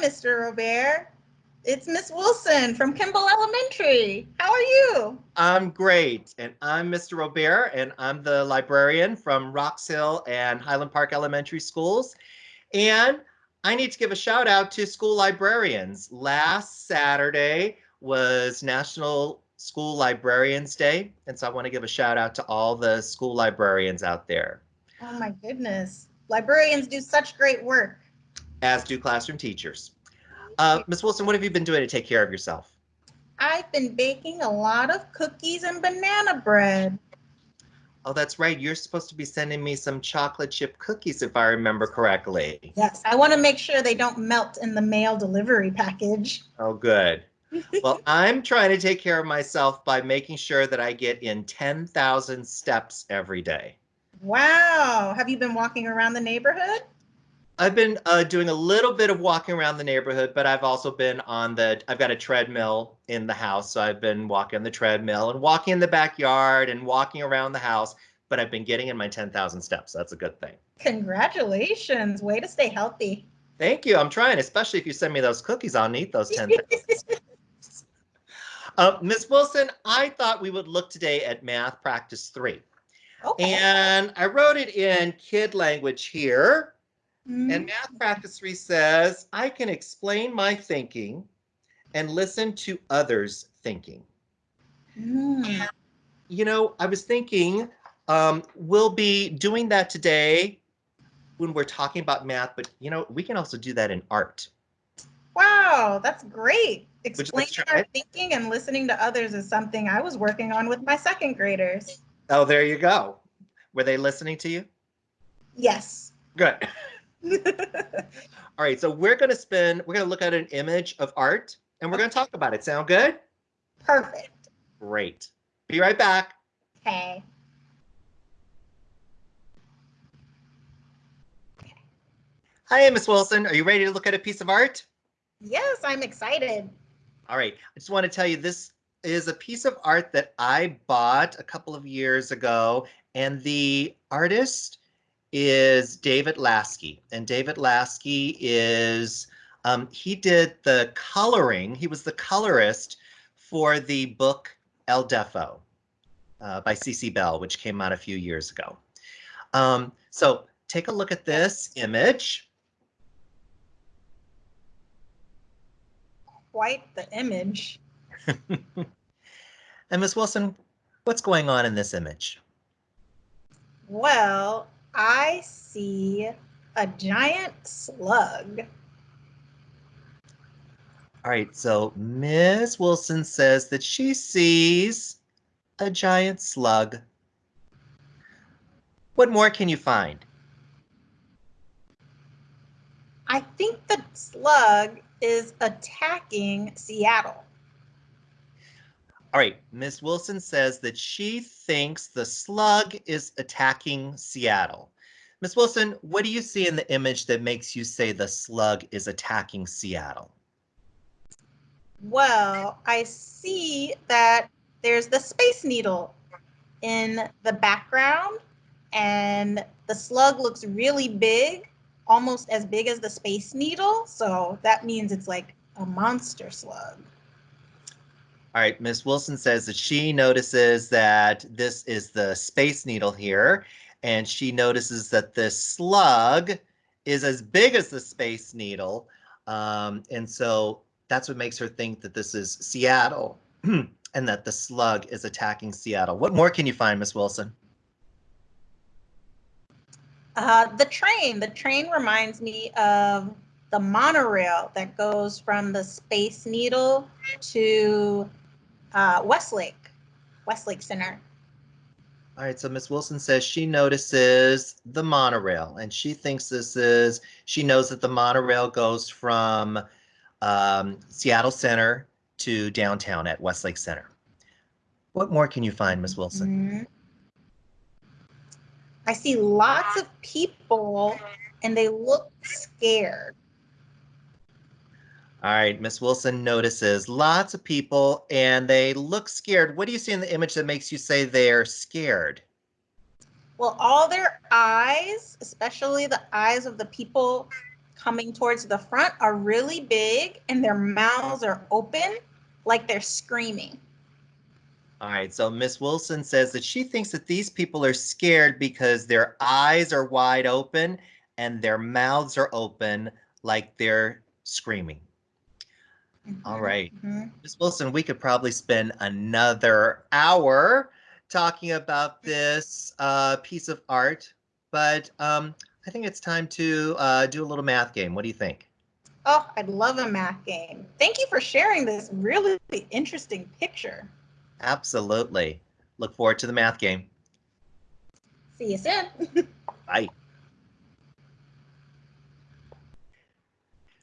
Mr. Robert. It's Miss Wilson from Kimball Elementary. How are you? I'm great. And I'm Mr. Robert, and I'm the librarian from Rox Hill and Highland Park Elementary Schools. And I need to give a shout out to school librarians. Last Saturday was National School Librarians Day. And so I want to give a shout out to all the school librarians out there. Oh my goodness. Librarians do such great work. As do classroom teachers. Uh, Ms. Wilson, what have you been doing to take care of yourself? I've been baking a lot of cookies and banana bread. Oh, that's right. You're supposed to be sending me some chocolate chip cookies, if I remember correctly. Yes, I want to make sure they don't melt in the mail delivery package. Oh, good. well, I'm trying to take care of myself by making sure that I get in 10,000 steps every day. Wow. Have you been walking around the neighborhood? I've been uh, doing a little bit of walking around the neighborhood, but I've also been on the, I've got a treadmill in the house. So I've been walking on the treadmill and walking in the backyard and walking around the house, but I've been getting in my 10,000 steps. That's a good thing. Congratulations. Way to stay healthy. Thank you. I'm trying, especially if you send me those cookies, I'll need those 10,000 uh, Ms. Wilson, I thought we would look today at math practice three. Okay. And I wrote it in kid language here. Mm. And math practice three says, I can explain my thinking and listen to others thinking. Mm. You know, I was thinking um, we'll be doing that today when we're talking about math, but you know, we can also do that in art. Wow, that's great. Explaining our thinking and listening to others is something I was working on with my second graders. Oh, there you go. Were they listening to you? Yes. Good. All right, so we're going to spend, we're going to look at an image of art and we're going to talk about it. Sound good? Perfect. Great. Be right back. Okay. Hi, Miss Wilson. Are you ready to look at a piece of art? Yes, I'm excited. All right. I just want to tell you this is a piece of art that I bought a couple of years ago, and the artist is David Lasky. And David Lasky is, um, he did the coloring, he was the colorist for the book El Deafo uh, by Cece Bell, which came out a few years ago. Um, so take a look at this image. Quite the image. and Ms. Wilson, what's going on in this image? Well, I see a giant slug. All right, so Ms. Wilson says that she sees a giant slug. What more can you find? I think the slug is attacking Seattle. All right, Ms. Wilson says that she thinks the slug is attacking Seattle. Ms. Wilson, what do you see in the image that makes you say the slug is attacking Seattle? Well, I see that there's the Space Needle in the background and the slug looks really big, almost as big as the Space Needle. So that means it's like a monster slug. All right, Miss Wilson says that she notices that this is the Space Needle here, and she notices that the slug is as big as the Space Needle. Um, and so that's what makes her think that this is Seattle and that the slug is attacking Seattle. What more can you find, Miss Wilson? Uh, the train. The train reminds me of the monorail that goes from the Space Needle to uh, Westlake, Westlake Center. All right, so Miss Wilson says she notices the monorail and she thinks this is, she knows that the monorail goes from um, Seattle Center to downtown at Westlake Center. What more can you find, Miss Wilson? Mm -hmm. I see lots of people and they look scared. All right, Miss Wilson notices lots of people and they look scared. What do you see in the image that makes you say they're scared? Well, all their eyes, especially the eyes of the people coming towards the front are really big and their mouths are open like they're screaming. All right, so Miss Wilson says that she thinks that these people are scared because their eyes are wide open and their mouths are open like they're screaming. All Mhm, right, mhm. Miss Wilson, we could probably spend another hour talking about this uh, piece of art, but um, I think it's time to uh, do a little math game. What do you think? Oh, I'd love a math game. Thank you for sharing this really interesting picture. Absolutely. Look forward to the math game. See you soon. Bye.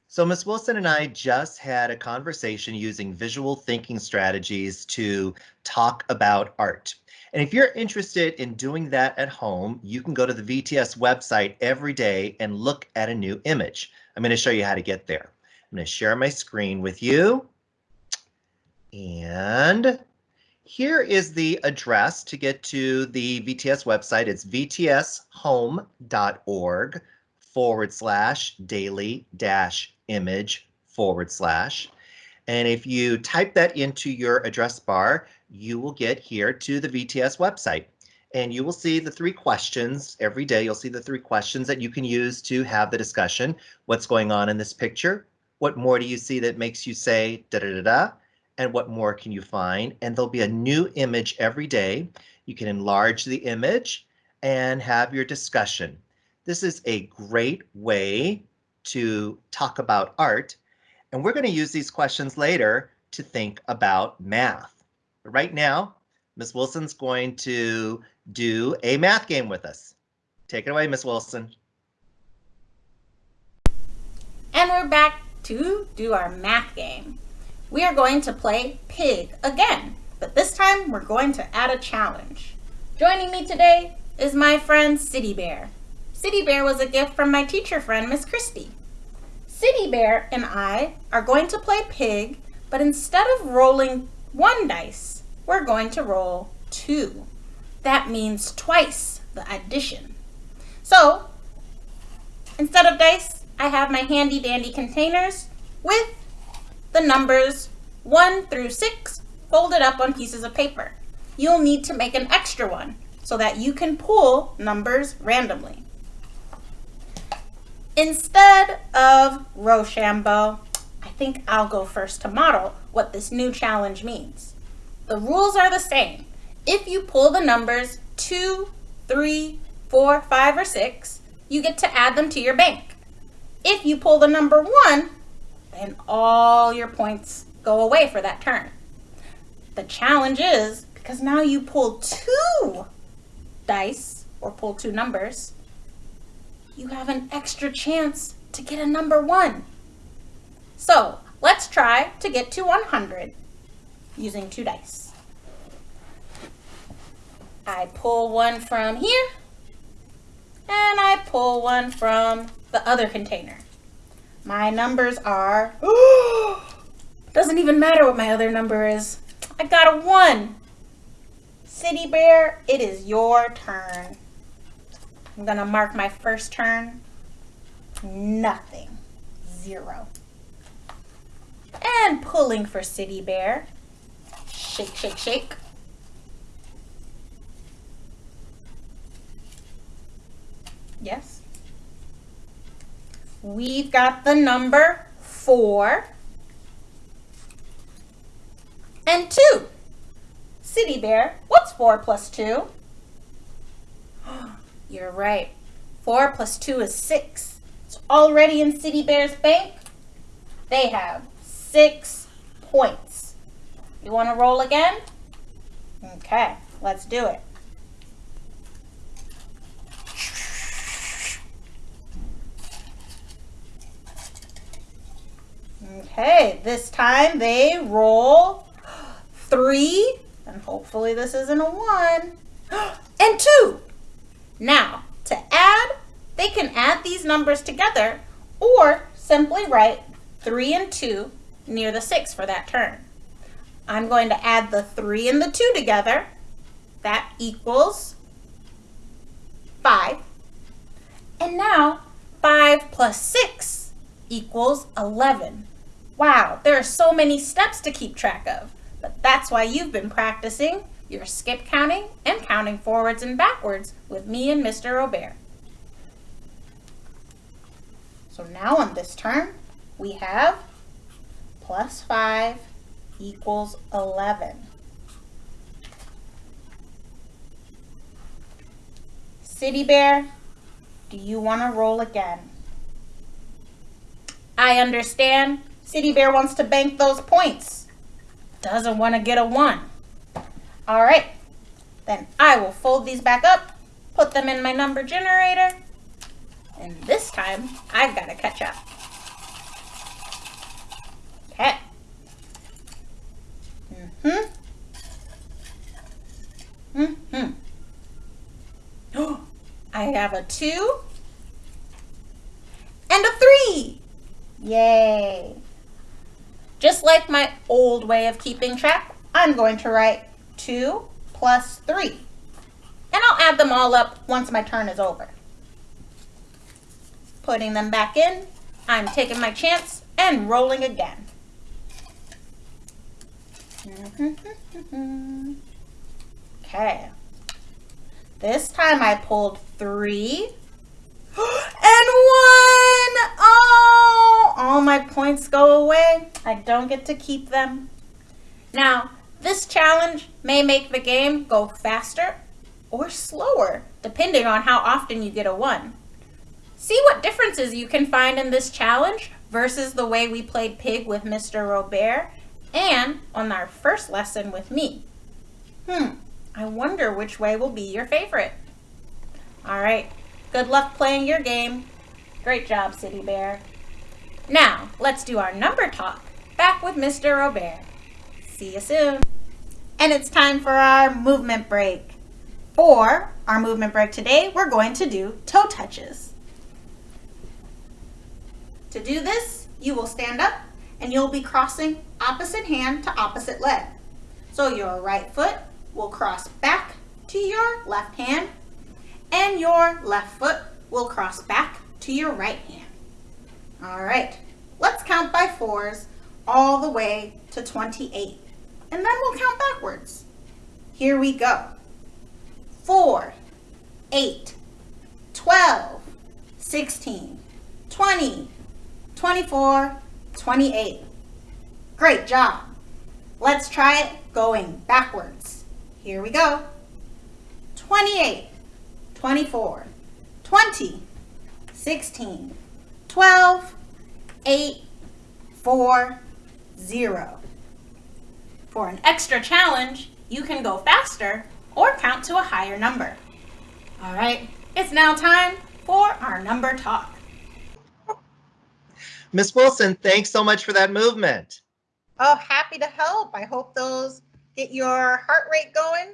So Miss Wilson and I just had a conversation using visual thinking strategies to talk about art. And if you're interested in doing that at home, you can go to the VTS website every day and look at a new image. I'm going to show you how to get there. I'm going to share my screen with you. And here is the address to get to the VTS website. It's vtshome.org forward slash daily dash image forward slash. And if you type that into your address bar, you will get here to the VTS website. And you will see the three questions every day. You'll see the three questions that you can use to have the discussion. What's going on in this picture? What more do you see that makes you say da da da da? And what more can you find? And there'll be a new image every day. You can enlarge the image and have your discussion. This is a great way to talk about art. And we're going to use these questions later to think about math. But right now, Ms. Wilson's going to do a math game with us. Take it away, Ms. Wilson. And we're back to do our math game. We are going to play Pig again, but this time we're going to add a challenge. Joining me today is my friend City Bear. City Bear was a gift from my teacher friend, Miss Christie. City Bear and I are going to play Pig, but instead of rolling one dice, we're going to roll two. That means twice the addition. So, instead of dice, I have my handy dandy containers with the numbers 1 through 6 folded up on pieces of paper. You'll need to make an extra one so that you can pull numbers randomly. Instead of Rochambeau, I think I'll go first to model what this new challenge means. The rules are the same. If you pull the numbers 2, 3, 4, 5, or 6, you get to add them to your bank. If you pull the number 1, then all your points go away for that turn. The challenge is, because now you pull two dice, or pull two numbers, you have an extra chance to get a number 1. So, let's try to get to 100 using two dice. I pull one from here, and I pull one from the other container. My numbers are, doesn't even matter what my other number is. I got a one. City Bear, it is your turn. I'm gonna mark my first turn. Nothing, zero. And pulling for City Bear. Shake, shake, shake. Yes. We've got the number four and two. City Bear, what's four plus two? You're right. Four plus two is six. It's already in City Bear's bank. They have six points. You want to roll again? Okay, let's do it. Okay, this time they roll three, and hopefully this isn't a one, and two. Now, to add, they can add these numbers together or simply write three and two near the six for that turn. I'm going to add the three and the two together. That equals five. And now five plus six equals 11. Wow, there are so many steps to keep track of, but that's why you've been practicing your skip counting and counting forwards and backwards with me and Mr. Robert. So now on this term, we have plus 5 equals 11. City Bear, do you want to roll again? I understand. City Bear wants to bank those points. Doesn't want to get a 1. All right. Then I will fold these back up, put them in my number generator, and this time I've got to catch up. Okay. Mm-hmm. Mm-hmm. I have a two and a three. Yay. Just like my old way of keeping track, I'm going to write two plus three. And I'll add them all up once my turn is over. Putting them back in, I'm taking my chance and rolling again. okay. This time I pulled three and one. Oh, all my points go away. I don't get to keep them. Now, this challenge may make the game go faster or slower, depending on how often you get a one. See what differences you can find in this challenge versus the way we played Pig with Mr. Robert and on our first lesson with me. Hmm, I wonder which way will be your favorite. All right, good luck playing your game. Great job, City Bear. Now, let's do our number talk back with Mr. Robert. See you soon. And it's time for our movement break. For our movement break today, we're going to do toe touches. To do this, you will stand up and you'll be crossing opposite hand to opposite leg. So your right foot will cross back to your left hand and your left foot will cross back to your right hand. All right, let's count by fours all the way to 28 and then we'll count backwards. Here we go. 4, 8, 12, 16, 20, 24, 28. Great job. Let's try it going backwards. Here we go. 28, 24, 20, 16, 12, 8, 4, 0. For an extra challenge, you can go faster or count to a higher number. All right, it's now time for our number talk. Miss Wilson, thanks so much for that movement. Oh, happy to help. I hope those get your heart rate going?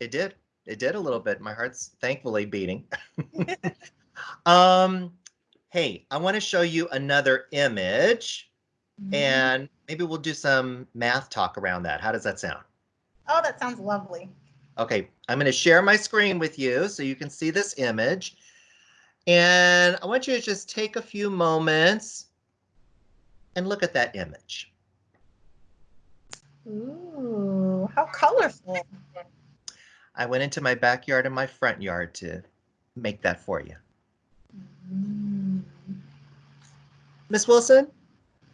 It did. It did a little bit. My heart's thankfully beating. um, hey, I want to show you another image mm-hmm. and maybe we'll do some math talk around that. How does that sound? Oh, that sounds lovely. Okay, I'm going to share my screen with you so you can see this image. And I want you to just take a few moments and look at that image. Ooh, how colorful. I went into my backyard and my front yard to make that for you. Mm. Miss Wilson,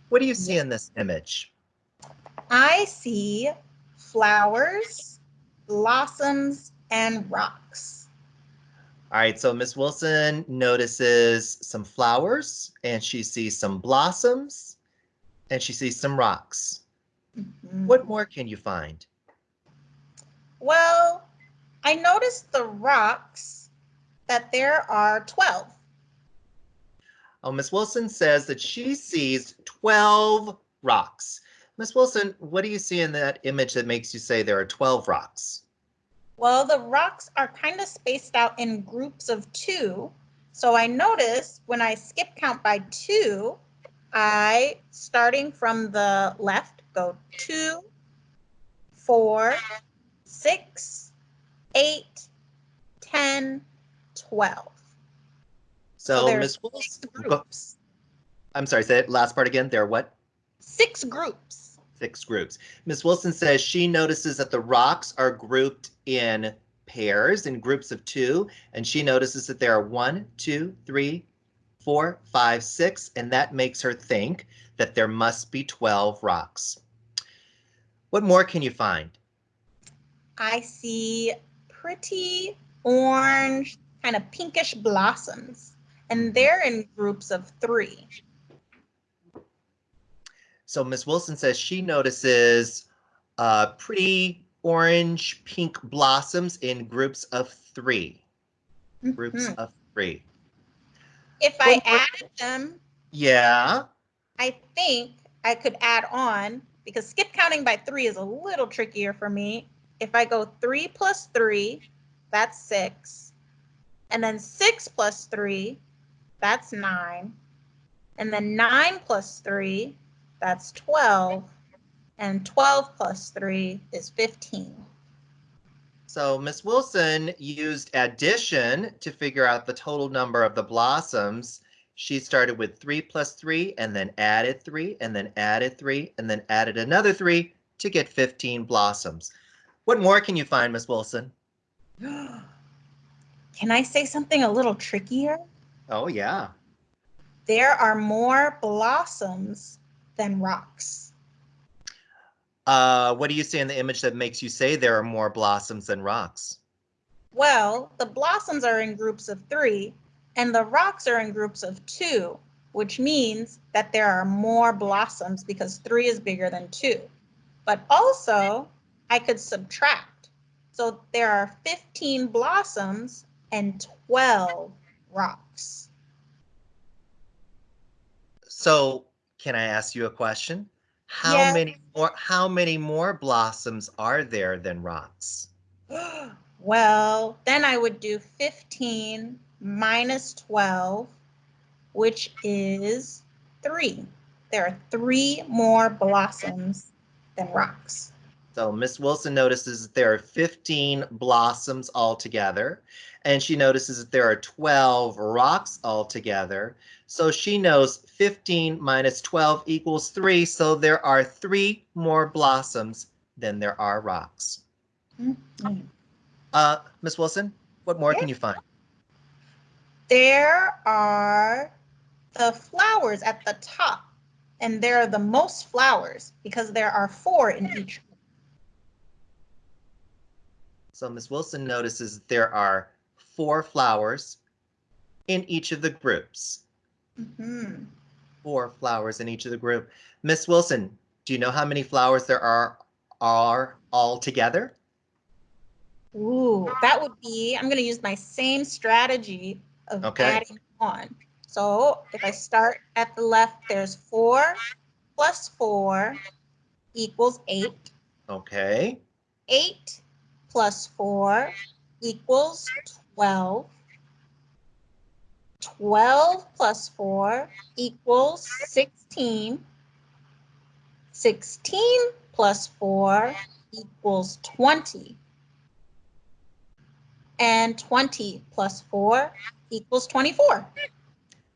what do you see in this image? I see flowers, blossoms, and rocks. All right, so Miss Wilson notices some flowers and she sees some blossoms and she sees some rocks. Mm-hmm. What more can you find? Well, I noticed the rocks that there are 12. Oh, Miss Wilson says that she sees 12 rocks. Miss Wilson, what do you see in that image that makes you say there are 12 rocks? Well, the rocks are kind of spaced out in groups of two. So I notice when I skip count by two, I, starting from the left, go two, four, six, eight, 10, 12. So, oh, so Miss Wilson, I'm sorry, say that last part again. There are what? Six groups. Six groups. Miss Wilson says she notices that the rocks are grouped in pairs, in groups of two, and she notices that there are one, two, three, four, five, six, and that makes her think that there must be 12 rocks. What more can you find? I see pretty orange, kind of pinkish blossoms, and they're in groups of three. So Miss Wilson says she notices uh, pretty orange pink blossoms in groups of three. Groups Mhm. of three. If I added them, Yeah. I think I could add on because skip counting by three is a little trickier for me. If I go three plus three, that's six. And then six plus three, that's nine. And then nine plus three, that's 12. And 12 plus three is 15. So Miss Wilson used addition to figure out the total number of the blossoms. She started with three plus three and then added three and then added three and then added another three to get 15 blossoms. What more can you find, Miss Wilson? Can I say something a little trickier? Oh, yeah. There are more blossoms than rocks. Uh, what do you see in the image that makes you say there are more blossoms than rocks? Well, the blossoms are in groups of three, and the rocks are in groups of two, which means that there are more blossoms because three is bigger than two. But also, I could subtract. So there are 15 blossoms and 12 rocks. So can I ask you a question? How Yes. many more how many more blossoms are there than rocks? well, then I would do 15 minus 12, which is three. There are three more blossoms than rocks. So Miss Wilson notices that there are 15 blossoms altogether, and she notices that there are 12 rocks altogether. So she knows 15 minus 12 equals 3, so there are three more blossoms than there are rocks. Mhm. Uh, Miss Wilson, what more can you find? There are the flowers at the top, and there are the most flowers because there are four in each. So Miss Wilson notices that there are four flowers in each of the groups. Mhm. Four flowers in each of the group. Miss Wilson, do you know how many flowers there are are all together? Ooh, that would be, I'm going to use my same strategy of Okay. adding on. So if I start at the left, there's four plus four equals eight. Okay. Eight plus four equals 12. 12 plus 4 equals 16. 16 plus 4 equals 20. And 20 plus 4 equals 24.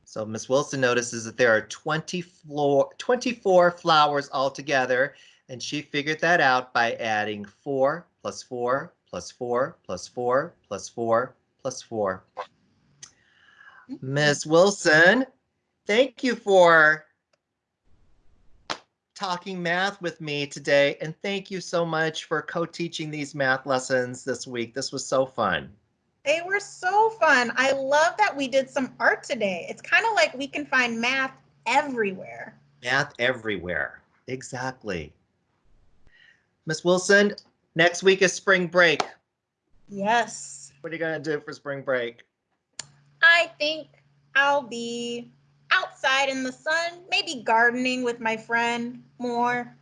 So Miss Wilson notices that there are 20 floor, 24 flowers altogether, and she figured that out by adding 4 plus 4 plus 4 plus 4 plus 4 plus 4. Miss Wilson, thank you for talking math with me today, and thank you so much for co-teaching these math lessons this week. This was so fun. They were so fun. I love that we did some art today. It's kind of like we can find math everywhere. Math everywhere. Exactly. Miss Wilson, next week is spring break. Yes. What are you going to do for spring break? I think I'll be outside in the sun, maybe gardening with my friend more.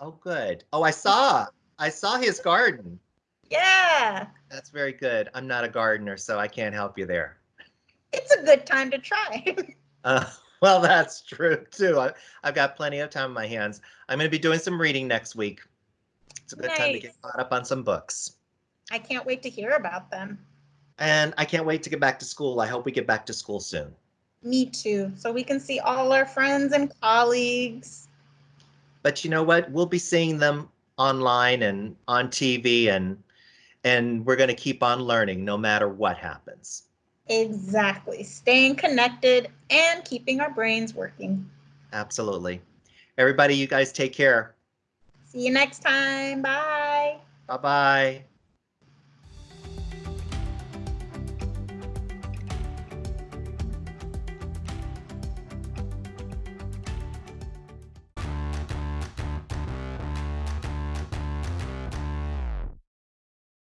Oh, good. Oh, I saw. I saw his garden. Yeah, That's very good. I'm not a gardener, so I can't help you there. it's a good time to try. Uh, well, that's true too. I, I've got plenty of time on my hands. I'm going to be doing some reading next week. It's a good time to get caught up on some books. I can't wait to hear about them. And I can't wait to get back to school. I hope we get back to school soon. Me too. So we can see all our friends and colleagues. But you know what? We'll be seeing them online and on TV and and we're going to keep on learning no matter what happens. Exactly. Staying connected and keeping our brains working. Absolutely. Everybody, you guys take care. See you next time. Bye. Bye-bye.